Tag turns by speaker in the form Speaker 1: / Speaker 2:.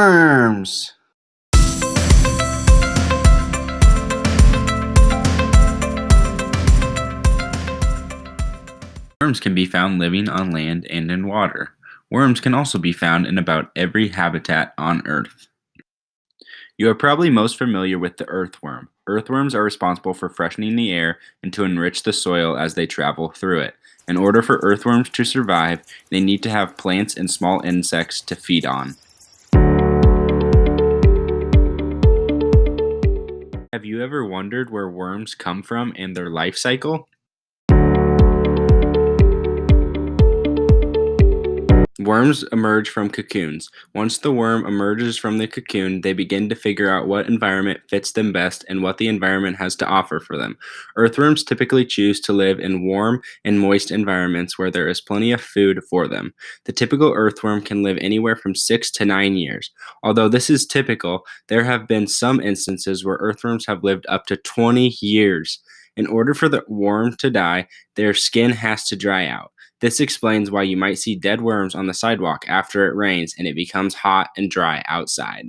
Speaker 1: worms. Worms can be found living on land and in water. Worms can also be found in about every habitat on Earth. You are probably most familiar with the earthworm. Earthworms are responsible for freshening the air and to enrich the soil as they travel through it. In order for earthworms to survive, they need to have plants and small insects to feed on. Have you ever wondered where worms come from and their life cycle? Worms emerge from cocoons. Once the worm emerges from the cocoon, they begin to figure out what environment fits them best and what the environment has to offer for them. Earthworms typically choose to live in warm and moist environments where there is plenty of food for them. The typical earthworm can live anywhere from 6 to 9 years. Although this is typical, there have been some instances where earthworms have lived up to 20 years. In order for the worm to die, their skin has to dry out. This explains why you might see dead worms on the sidewalk after it rains and it becomes hot and dry outside.